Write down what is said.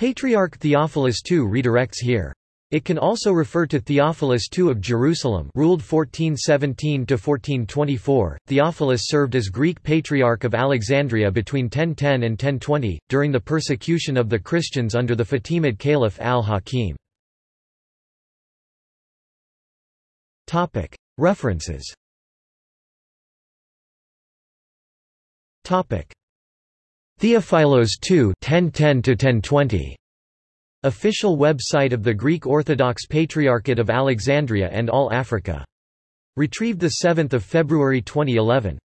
Patriarch Theophilus II redirects here. It can also refer to Theophilus II of Jerusalem ruled 1417–1424. Theophilus served as Greek Patriarch of Alexandria between 1010 and 1020, during the persecution of the Christians under the Fatimid Caliph al-Hakim. References Theophilos II 1010–1020 Official website of the Greek Orthodox Patriarchate of Alexandria and All Africa. Retrieved 7 February 2011.